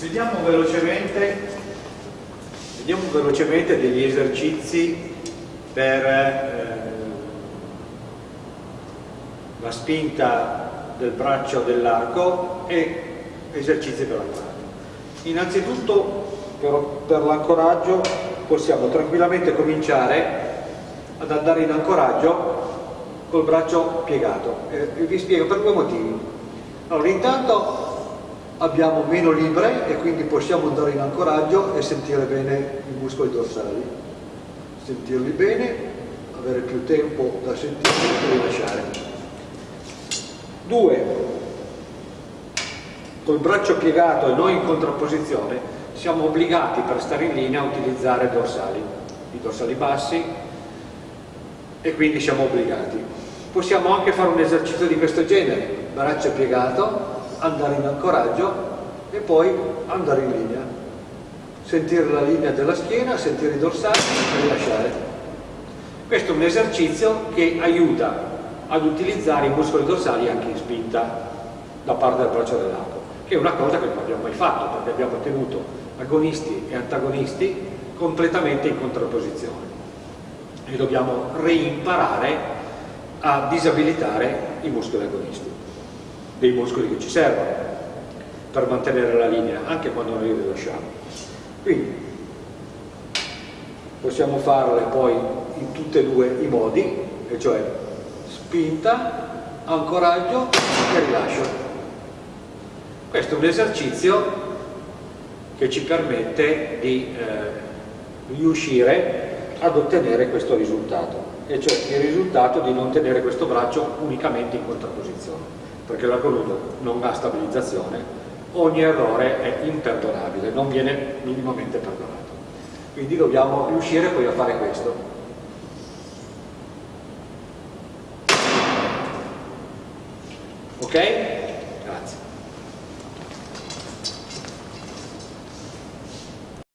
Vediamo velocemente, vediamo velocemente degli esercizi per eh, la spinta del braccio dell'arco e esercizi per l'ancoraggio. Innanzitutto per, per l'ancoraggio possiamo tranquillamente cominciare ad andare in ancoraggio col braccio piegato e vi spiego per due motivi. Allora, intanto abbiamo meno libre e quindi possiamo andare in ancoraggio e sentire bene i muscoli dorsali. Sentirli bene, avere più tempo da sentirli e rilasciare. Due, col braccio piegato e non in contrapposizione, siamo obbligati per stare in linea a utilizzare dorsali, i dorsali bassi e quindi siamo obbligati. Possiamo anche fare un esercizio di questo genere, braccio piegato, andare in ancoraggio e poi andare in linea. Sentire la linea della schiena, sentire i dorsali e rilasciare. Questo è un esercizio che aiuta ad utilizzare i muscoli dorsali anche in spinta da parte del braccio dell'arco, che è una cosa che non abbiamo mai fatto perché abbiamo tenuto agonisti e antagonisti completamente in contrapposizione e dobbiamo reimparare a disabilitare i muscoli agonisti dei muscoli che ci servono per mantenere la linea anche quando noi li lasciamo. Quindi possiamo farle poi in tutti e due i modi e cioè spinta ancoraggio e rilascio. Questo è un esercizio che ci permette di eh, riuscire ad ottenere questo risultato e cioè il risultato di non tenere questo braccio unicamente in contrapposizione perché l'algoritmo non ha stabilizzazione, ogni errore è imperdonabile, non viene minimamente perdonato. Quindi dobbiamo riuscire poi a fare questo. Ok?